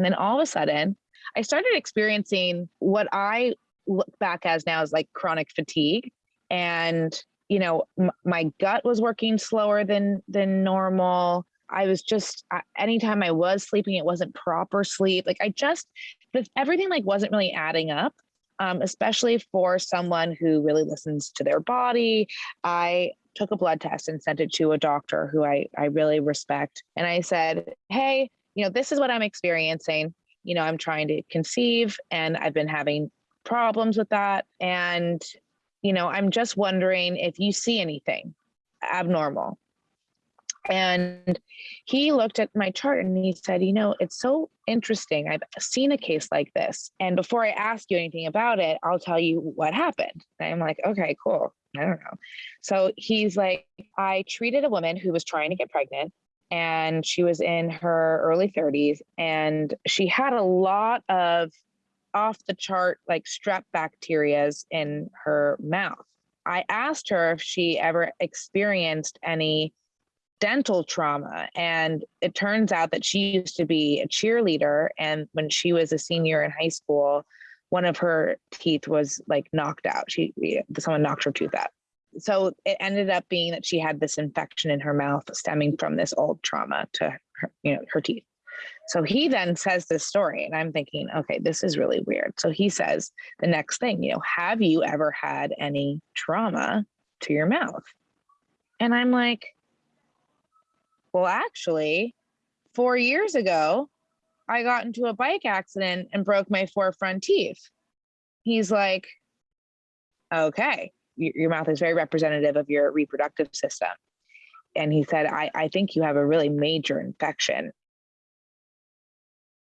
And then all of a sudden, I started experiencing what I look back as now as like chronic fatigue. And, you know, my gut was working slower than than normal. I was just anytime I was sleeping, it wasn't proper sleep. Like I just, everything like wasn't really adding up. Um, especially for someone who really listens to their body. I took a blood test and sent it to a doctor who I, I really respect. And I said, Hey, you know, this is what I'm experiencing. You know, I'm trying to conceive and I've been having problems with that. And, you know, I'm just wondering if you see anything abnormal. And he looked at my chart and he said, You know, it's so interesting. I've seen a case like this. And before I ask you anything about it, I'll tell you what happened. And I'm like, Okay, cool. I don't know. So he's like, I treated a woman who was trying to get pregnant and she was in her early 30s and she had a lot of off the chart like strep bacterias in her mouth. I asked her if she ever experienced any dental trauma. And it turns out that she used to be a cheerleader. And when she was a senior in high school, one of her teeth was like knocked out. She, someone knocked her tooth out. So it ended up being that she had this infection in her mouth stemming from this old trauma to her, you know, her teeth. So he then says this story, and I'm thinking, okay, this is really weird. So he says the next thing, you know, have you ever had any trauma to your mouth? And I'm like, well, actually, four years ago, I got into a bike accident and broke my four front teeth. He's like, okay, your mouth is very representative of your reproductive system. And he said, I, I think you have a really major infection